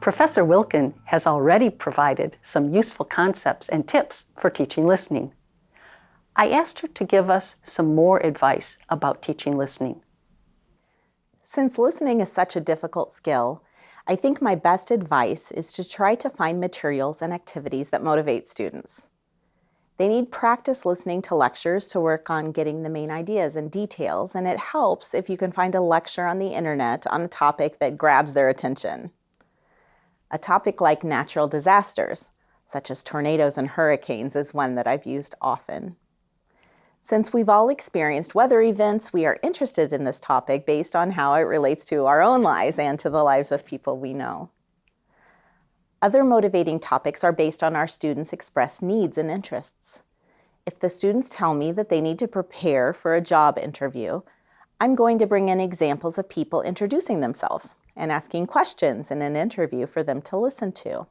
Professor Wilkin has already provided some useful concepts and tips for teaching listening. I asked her to give us some more advice about teaching listening. Since listening is such a difficult skill, I think my best advice is to try to find materials and activities that motivate students. They need practice listening to lectures to work on getting the main ideas and details, and it helps if you can find a lecture on the internet on a topic that grabs their attention. A topic like natural disasters, such as tornadoes and hurricanes, is one that I've used often. Since we've all experienced weather events, we are interested in this topic based on how it relates to our own lives and to the lives of people we know. Other motivating topics are based on our students' expressed needs and interests. If the students tell me that they need to prepare for a job interview, I'm going to bring in examples of people introducing themselves and asking questions in an interview for them to listen to.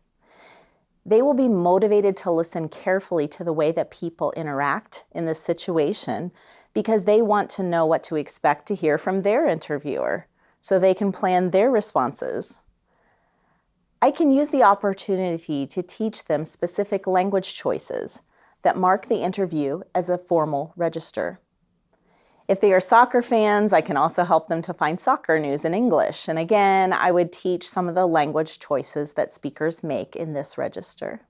They will be motivated to listen carefully to the way that people interact in this situation because they want to know what to expect to hear from their interviewer so they can plan their responses. I can use the opportunity to teach them specific language choices that mark the interview as a formal register. If they are soccer fans, I can also help them to find soccer news in English. And again, I would teach some of the language choices that speakers make in this register.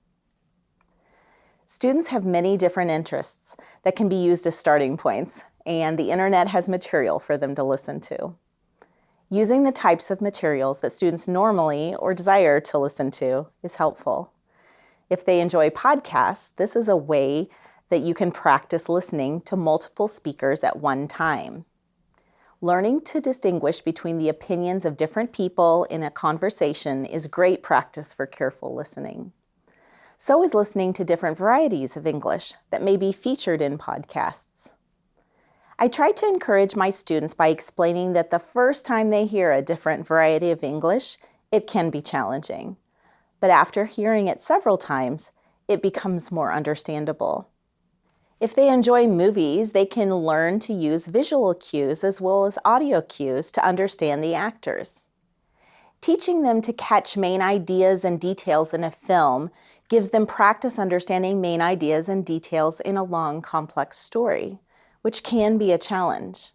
Students have many different interests that can be used as starting points, and the internet has material for them to listen to. Using the types of materials that students normally or desire to listen to is helpful. If they enjoy podcasts, this is a way that you can practice listening to multiple speakers at one time. Learning to distinguish between the opinions of different people in a conversation is great practice for careful listening. So is listening to different varieties of English that may be featured in podcasts. I try to encourage my students by explaining that the first time they hear a different variety of English, it can be challenging. But after hearing it several times, it becomes more understandable. If they enjoy movies, they can learn to use visual cues as well as audio cues to understand the actors. Teaching them to catch main ideas and details in a film gives them practice understanding main ideas and details in a long, complex story, which can be a challenge.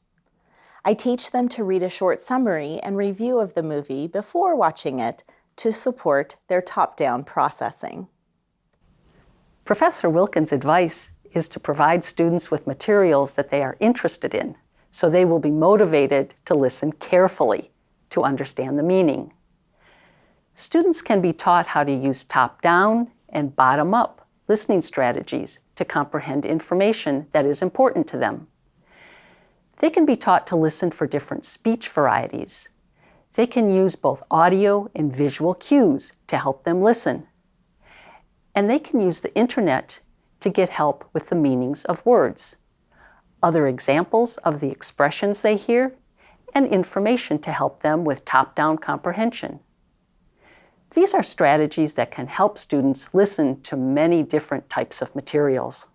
I teach them to read a short summary and review of the movie before watching it to support their top-down processing. Professor Wilkins' advice is to provide students with materials that they are interested in, so they will be motivated to listen carefully to understand the meaning. Students can be taught how to use top-down and bottom-up listening strategies to comprehend information that is important to them. They can be taught to listen for different speech varieties. They can use both audio and visual cues to help them listen. And they can use the internet to get help with the meanings of words, other examples of the expressions they hear, and information to help them with top-down comprehension. These are strategies that can help students listen to many different types of materials.